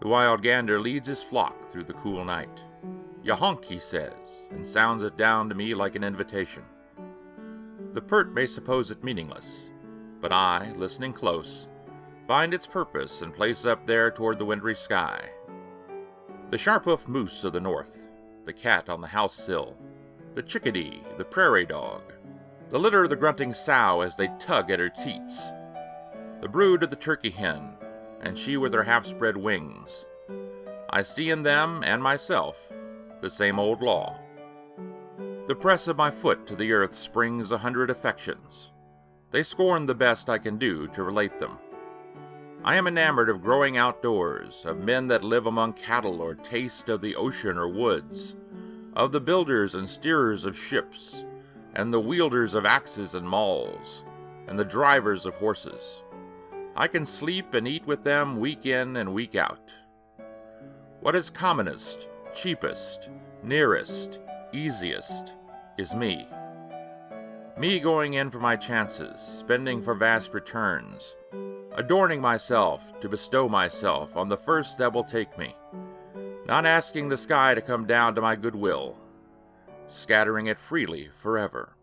The wild gander leads his flock through the cool night. Ya honk, he says, and sounds it down to me like an invitation. The pert may suppose it meaningless, but I, listening close, find its purpose and place up there toward the wintry sky. The sharp-hoofed moose of the north, the cat on the house sill, the chickadee, the prairie dog, the litter of the grunting sow as they tug at her teats, the brood of the turkey hen, and she with her half spread wings. I see in them and myself the same old law. The press of my foot to the earth springs a hundred affections. They scorn the best I can do to relate them. I am enamored of growing outdoors, of men that live among cattle or taste of the ocean or woods, of the builders and steerers of ships, and the wielders of axes and mauls, and the drivers of horses. I can sleep and eat with them week in and week out. What is commonest, cheapest, nearest, easiest is me. Me going in for my chances, spending for vast returns, adorning myself to bestow myself on the first that will take me, not asking the sky to come down to my goodwill, scattering it freely forever.